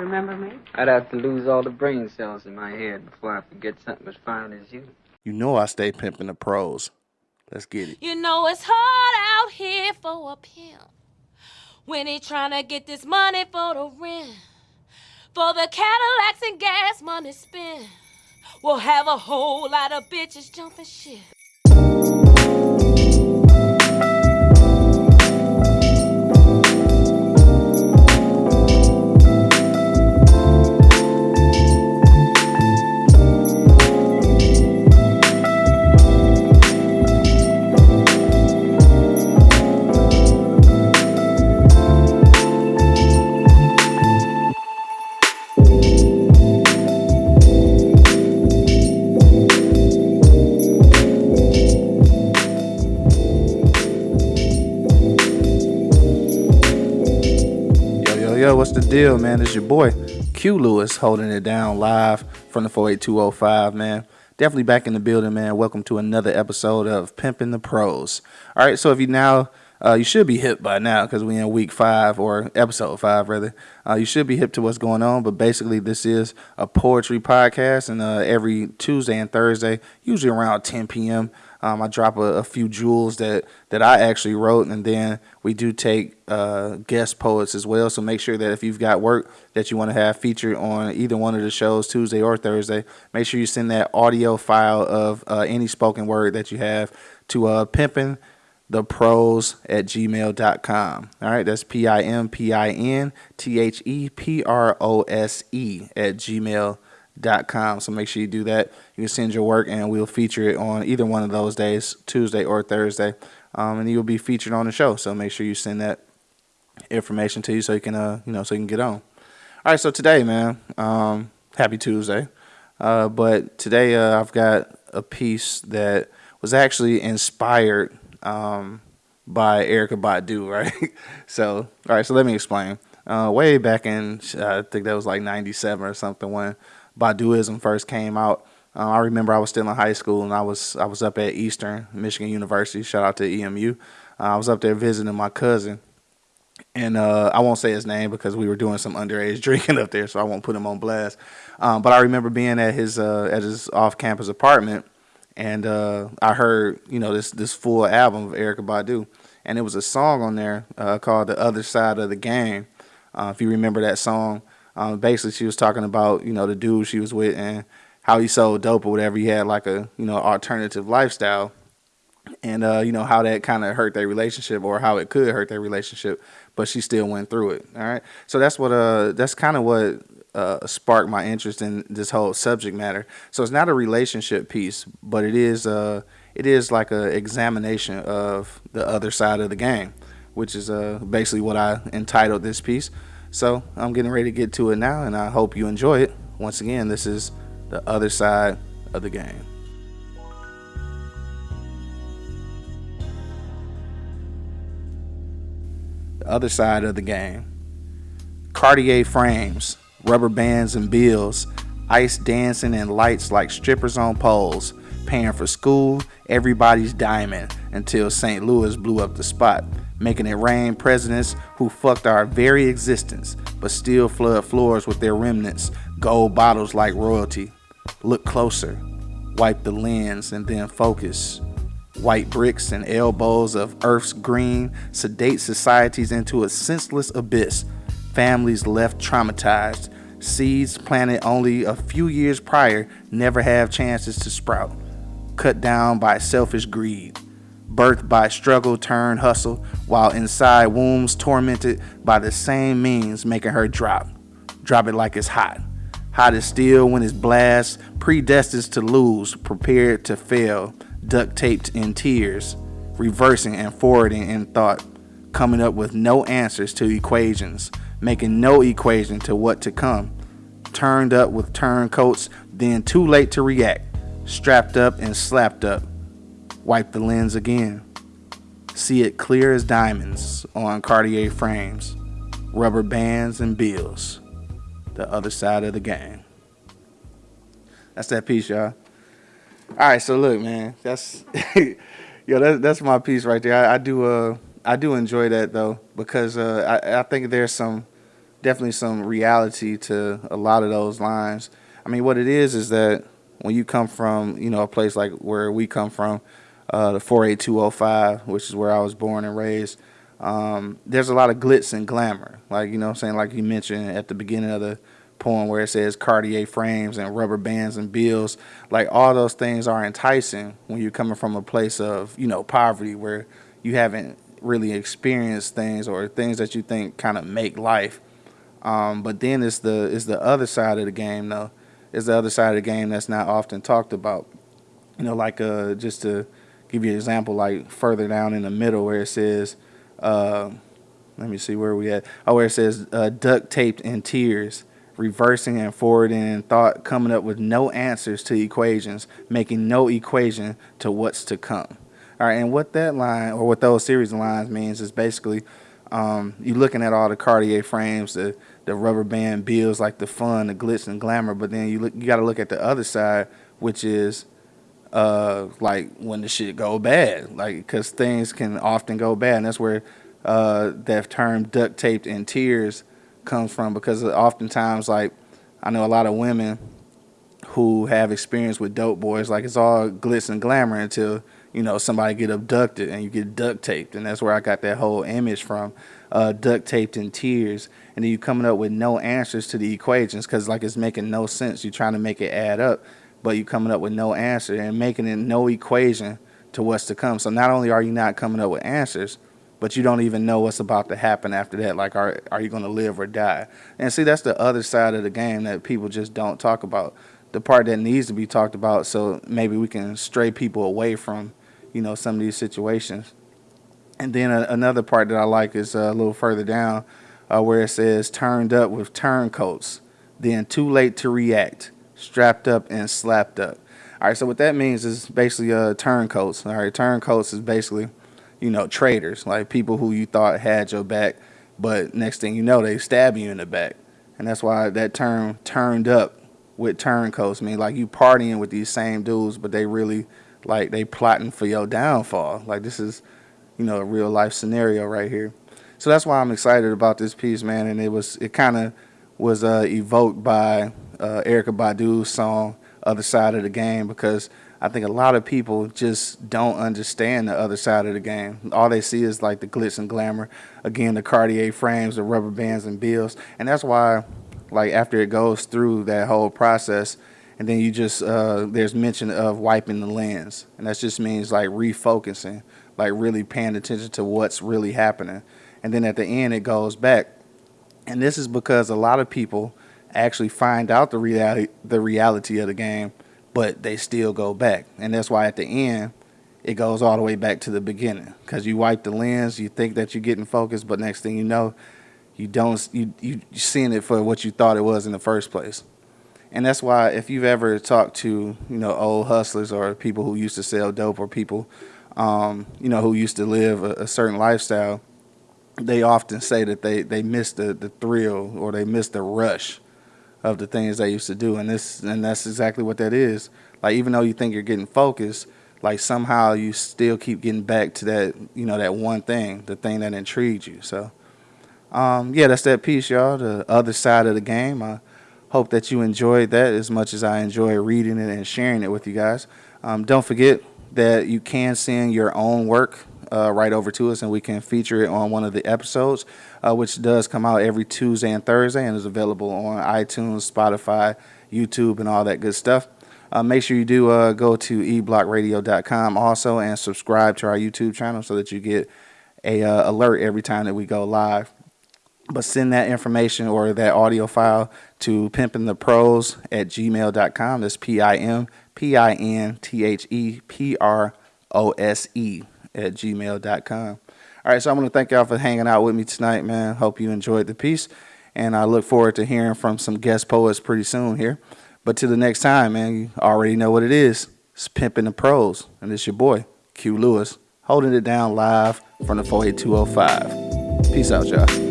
Remember me? I'd have to lose all the brain cells in my head before I forget something as fine as you. You know I stay pimping the prose. Let's get it. You know it's hard out here for a pimp when he trying to get this money for the rent, for the Cadillacs and gas money spent. We'll have a whole lot of bitches jumping shit. Yo, what's the deal, man? It's your boy, Q Lewis, holding it down live from the 48205, man. Definitely back in the building, man. Welcome to another episode of Pimping the Prose. All right, so if you now, uh, you should be hip by now because we in week five or episode five, rather. Uh, you should be hip to what's going on, but basically, this is a poetry podcast, and uh, every Tuesday and Thursday, usually around 10 p.m., um, I drop a, a few jewels that, that I actually wrote, and then we do take uh, guest poets as well. So make sure that if you've got work that you want to have featured on either one of the shows, Tuesday or Thursday, make sure you send that audio file of uh, any spoken word that you have to uh, pimpin the prose at gmail.com. All right, that's P I M P I N T H E P R O S E at gmail.com. So make sure you do that. You can send your work and we'll feature it on either one of those days, Tuesday or Thursday. Um, and you'll be featured on the show. So make sure you send that information to you so you can, uh, you know, so you can get on. All right, so today, man, um, happy Tuesday. Uh, but today uh, I've got a piece that was actually inspired um, by Erykah Badu, right? so, all right, so let me explain. Uh, way back in, uh, I think that was like 97 or something when Baduizm first came out. Uh, I remember I was still in high school and I was I was up at Eastern Michigan University. Shout out to EMU. Uh, I was up there visiting my cousin, and uh, I won't say his name because we were doing some underage drinking up there, so I won't put him on blast. Um, but I remember being at his uh, at his off campus apartment, and uh, I heard you know this this full album of Erykah Badu, and it was a song on there uh, called "The Other Side of the Game." If you remember that song, um, basically she was talking about you know the dude she was with and how he sold dope or whatever. He had like a you know alternative lifestyle, and uh, you know how that kind of hurt their relationship or how it could hurt their relationship, but she still went through it. All right, so that's what uh that's kind of what uh, sparked my interest in this whole subject matter. So it's not a relationship piece, but it is uh it is like a examination of the other side of the game, which is uh basically what I entitled this piece. So I'm getting ready to get to it now, and I hope you enjoy it. Once again, this is the other side of the game. The other side of the game. Cartier frames, rubber bands and bills, ice dancing and lights like strippers on poles, paying for school, everybody's diamond until St. Louis blew up the spot, making it rain presidents who fucked our very existence, but still flood floors with their remnants, gold bottles like royalty. Look closer, wipe the lens and then focus. White bricks and elbows of Earth's green sedate societies into a senseless abyss. Families left traumatized. Seeds planted only a few years prior never have chances to sprout. Cut down by selfish greed. Birthed by struggle turned hustle, while inside wombs tormented by the same means making her drop. Drop it like it's hot. Hot as steel when it's blast, predestined to lose, prepared to fail, duct taped in tears, reversing and forwarding in thought, coming up with no answers to equations, making no equation to what to come. Turned up with turncoats, then too late to react, strapped up and slapped up. Wipe the lens again. See it clear as diamonds on Cartier frames, rubber bands and bills. The other side of the game. That's that piece, y'all. All right, so look, man, that's yo, that, that's my piece right there. I, I do uh I do enjoy that though because uh I, I think there's some definitely some reality to a lot of those lines. I mean, what it is is that when you come from, you know, a place like where we come from, uh, the 48205, which is where I was born and raised, um, there's a lot of glitz and glamour. Like, you know I'm saying? Like you mentioned at the beginning of the poem where it says Cartier frames and rubber bands and bills. Like all those things are enticing when you're coming from a place of, you know, poverty where you haven't really experienced things or things that you think kind of make life. Um, but then it's the it's the other side of the game though. It's the other side of the game that's not often talked about. You know, like uh, just to give you an example, like further down in the middle where it says, uh, let me see where we at. Oh, where it says uh, duct taped in tears, reversing and forwarding in thought, coming up with no answers to equations, making no equation to what's to come. All right, and what that line or what those series of lines means is basically um, you looking at all the Cartier frames, the the rubber band bills, like the fun, the glitz and glamour. But then you look, you got to look at the other side, which is uh, like when the shit go bad, like because things can often go bad, and that's where uh, that term duct taped in tears comes from. Because oftentimes, like I know a lot of women who have experience with dope boys, like it's all glitz and glamour until you know, somebody get abducted and you get duct taped. And that's where I got that whole image from, uh, duct taped in tears. And then you coming up with no answers to the equations because like it's making no sense. You're trying to make it add up, but you coming up with no answer and making it no equation to what's to come. So not only are you not coming up with answers, but you don't even know what's about to happen after that. Like, are are you going to live or die? And see, that's the other side of the game that people just don't talk about. The part that needs to be talked about, so maybe we can stray people away from you know, some of these situations. And then a, another part that I like is uh, a little further down uh, where it says turned up with turncoats, then too late to react, strapped up and slapped up. All right, so what that means is basically uh, turncoats. All right, turncoats is basically, you know, traitors, like people who you thought had your back, but next thing you know, they stab you in the back. And that's why that term turned up with turncoats mean like you partying with these same dudes, but they really like they plotting for your downfall. Like this is, you know, a real life scenario right here. So that's why I'm excited about this piece, man. And it was it kind of was uh, evoked by uh, Erykah Badu's song "Other Side of the Game" because I think a lot of people just don't understand the other side of the game. All they see is like the glitz and glamour. Again, the Cartier frames, the rubber bands and bills, and that's why, like after it goes through that whole process and then you just uh, there's mention of wiping the lens, and that just means like refocusing, like really paying attention to what's really happening. And then at the end, it goes back, and this is because a lot of people actually find out the reality the reality of the game, but they still go back, and that's why at the end it goes all the way back to the beginning because you wipe the lens, you think that you're getting focused, but next thing you know, you don't you you seeing it for what you thought it was in the first place. And that's why if you've ever talked to, you know, old hustlers or people who used to sell dope or people, um, you know, who used to live a, a, certain lifestyle, they often say that they, they miss the, the thrill or they miss the rush of the things they used to do. And this and that's exactly what that is. Like even though you think you're getting focused, like somehow you still keep getting back to that, you know, that one thing, the thing that intrigued you. So um, yeah, that's that piece, y'all. The other side of the game. I, Hope that you enjoyed that as much as I enjoy reading it and sharing it with you guys. Um, don't forget that you can send your own work uh, right over to us and we can feature it on one of the episodes, uh, which does come out every Tuesday and Thursday and is available on iTunes, Spotify, YouTube, and all that good stuff. Uh, make sure you do uh, go to eblockradio.com also and subscribe to our YouTube channel so that you get a uh, alert every time that we go live but send that information or that audio file to pimpintheprose at gmail.com. That's P I M P I N T H E P R O S E at gmail.com. All right, so I want to thank y'all for hanging out with me tonight, man. Hope you enjoyed the piece. And I look forward to hearing from some guest poets pretty soon here. But till the next time, man, you already know what it is. It's Pimping the Prose. And it's your boy, Q Lewis, holding it down live from the 48205. Peace out, y'all.